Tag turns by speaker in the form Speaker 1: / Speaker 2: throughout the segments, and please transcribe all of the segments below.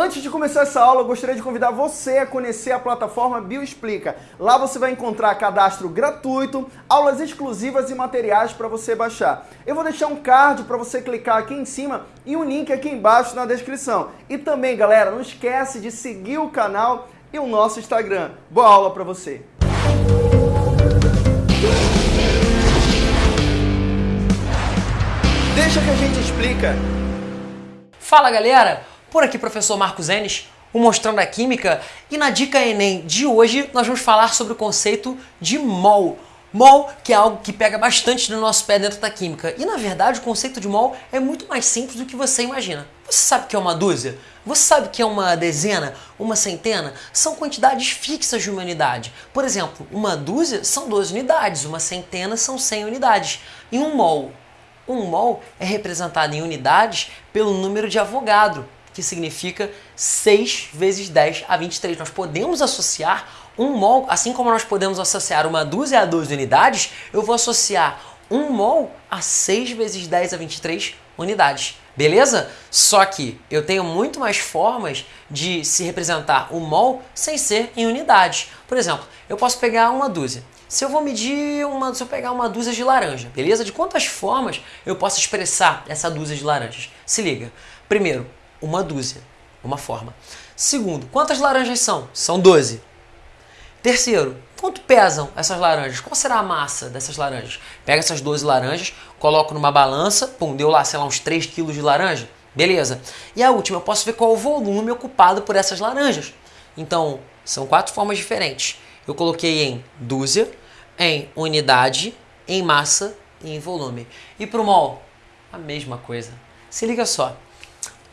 Speaker 1: Antes de começar essa aula, eu gostaria de convidar você a conhecer a plataforma Bioexplica. Lá você vai encontrar cadastro gratuito, aulas exclusivas e materiais para você baixar. Eu vou deixar um card para você clicar aqui em cima e um link aqui embaixo na descrição. E também, galera, não esquece de seguir o canal e o nosso Instagram. Boa aula para você! Deixa que a gente explica.
Speaker 2: Fala galera, por aqui professor Marcos Enes, o Mostrando a Química, e na Dica Enem de hoje nós vamos falar sobre o conceito de mol. Mol, que é algo que pega bastante no nosso pé dentro da química. E na verdade o conceito de mol é muito mais simples do que você imagina. Você sabe que é uma dúzia? Você sabe que é uma dezena? Uma centena? São quantidades fixas de uma unidade. Por exemplo, uma dúzia são 12 unidades, uma centena são 100 unidades. E um mol um mol é representado em unidades pelo número de Avogadro, que significa 6 vezes 10 a 23. Nós podemos associar um mol, assim como nós podemos associar uma dúzia a 12 unidades, eu vou associar um mol a 6 vezes 10 a 23 unidades. Beleza? Só que eu tenho muito mais formas de se representar o mol sem ser em unidades. Por exemplo, eu posso pegar uma dúzia. Se eu vou medir uma, se eu pegar uma dúzia de laranja, beleza? De quantas formas eu posso expressar essa dúzia de laranjas? Se liga. Primeiro, uma dúzia, uma forma. Segundo, quantas laranjas são? São 12. Terceiro, quanto pesam essas laranjas? Qual será a massa dessas laranjas? Pega essas 12 laranjas, coloco numa balança, pum, deu lá, sei lá, uns 3 quilos de laranja. Beleza. E a última, eu posso ver qual é o volume ocupado por essas laranjas. Então, são quatro formas diferentes. Eu coloquei em dúzia, em unidade, em massa e em volume. E para o mol, a mesma coisa. Se liga só.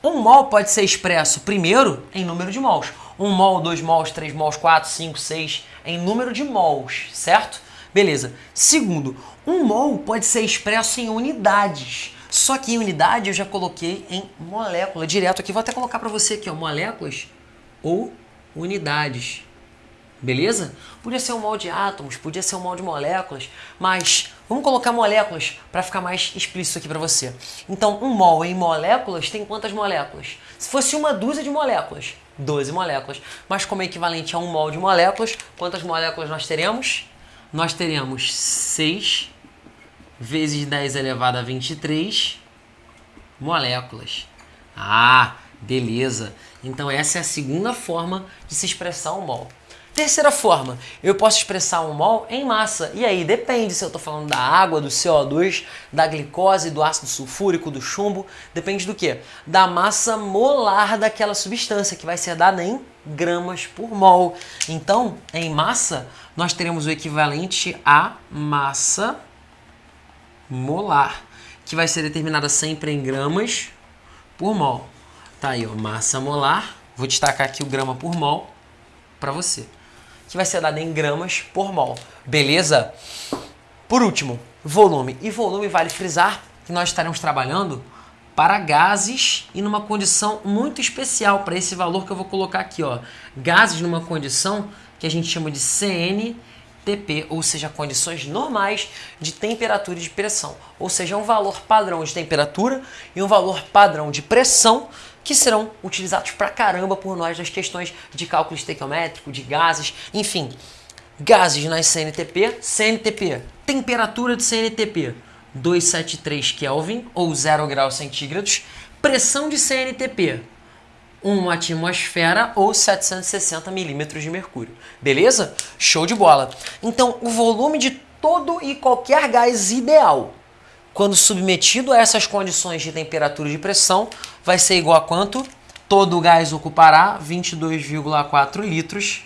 Speaker 2: Um mol pode ser expresso primeiro em número de mols. Um mol, dois mols, três mols, quatro, cinco, seis, em número de mols, certo? Beleza. Segundo, um mol pode ser expresso em unidades. Só que em unidade eu já coloquei em molécula direto aqui. Vou até colocar para você aqui, ó, moléculas ou unidades. Beleza? Podia ser um mol de átomos, podia ser um mol de moléculas, mas vamos colocar moléculas para ficar mais explícito aqui para você. Então, um mol em moléculas tem quantas moléculas? Se fosse uma dúzia de moléculas, 12 moléculas. Mas como é equivalente a um mol de moléculas, quantas moléculas nós teremos? Nós teremos 6 vezes 10 elevado a 23 moléculas. Ah, beleza. Então essa é a segunda forma de se expressar um mol. Terceira forma, eu posso expressar um mol em massa. E aí depende se eu estou falando da água, do CO2, da glicose, do ácido sulfúrico, do chumbo. Depende do que? Da massa molar daquela substância, que vai ser dada em gramas por mol. Então, em massa, nós teremos o equivalente a massa molar, que vai ser determinada sempre em gramas por mol. Tá aí, ó, massa molar. Vou destacar aqui o grama por mol para você que vai ser dada em gramas por mol. Beleza? Por último, volume. E volume vale frisar que nós estaremos trabalhando para gases e numa condição muito especial para esse valor que eu vou colocar aqui, ó. Gases numa condição que a gente chama de CNTP, ou seja, condições normais de temperatura e de pressão, ou seja, um valor padrão de temperatura e um valor padrão de pressão que serão utilizados pra caramba por nós nas questões de cálculo estequiométrico, de gases, enfim. Gases nas CNTP, CNTP, temperatura de CNTP, 273 Kelvin ou 0 graus centígrados, pressão de CNTP, 1 atmosfera ou 760 milímetros de mercúrio. Beleza? Show de bola. Então, o volume de todo e qualquer gás ideal quando submetido a essas condições de temperatura e de pressão, vai ser igual a quanto? Todo o gás ocupará 22,4 litros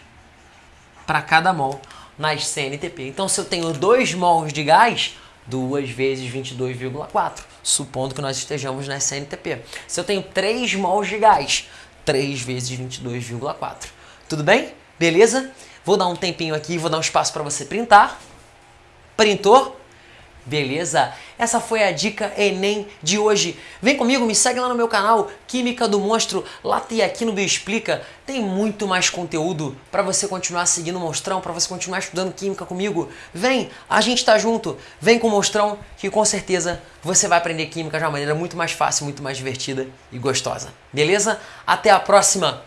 Speaker 2: para cada mol nas CNTP. Então, se eu tenho 2 mols de gás, 2 vezes 22,4, supondo que nós estejamos na CNTP. Se eu tenho 3 mols de gás, 3 vezes 22,4. Tudo bem? Beleza? Vou dar um tempinho aqui, vou dar um espaço para você printar. Printou? Beleza? Essa foi a dica Enem de hoje. Vem comigo, me segue lá no meu canal Química do Monstro. Lá tem aqui no Bioexplica. Tem muito mais conteúdo para você continuar seguindo o Monstrão, para você continuar estudando Química comigo. Vem, a gente tá junto. Vem com o Monstrão que com certeza você vai aprender Química de uma maneira muito mais fácil, muito mais divertida e gostosa. Beleza? Até a próxima.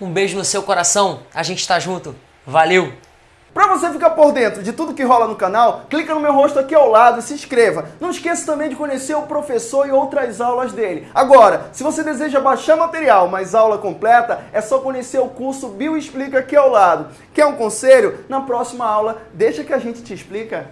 Speaker 2: Um beijo no seu coração. A gente tá junto. Valeu!
Speaker 1: Para você ficar por dentro de tudo que rola no canal, clica no meu rosto aqui ao lado e se inscreva. Não esqueça também de conhecer o professor e outras aulas dele. Agora, se você deseja baixar material, mas aula completa, é só conhecer o curso Bio Explica aqui ao lado. Quer um conselho? Na próxima aula, deixa que a gente te explica.